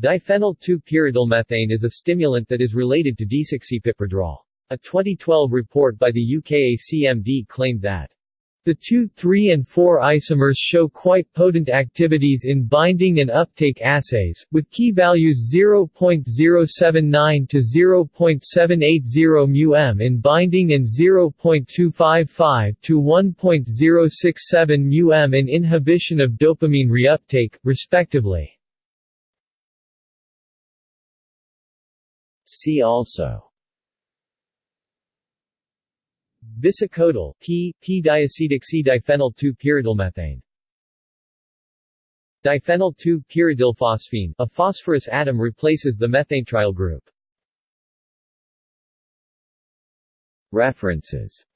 Diphenyl 2-pyridylmethane is a stimulant that is related to desoxypipradrol. A 2012 report by the UKACMD claimed that the 2, 3 and 4 isomers show quite potent activities in binding and uptake assays, with Ki values 0.079 to 0.780 μm in binding and 0.255 to 1.067 μm in inhibition of dopamine reuptake, respectively. See also. Bisacodyl, P, P-diacetic C-diphenyl 2-pyridylmethane Diphenyl 2-pyridylphosphine, a phosphorus atom replaces the methanetriyl group. References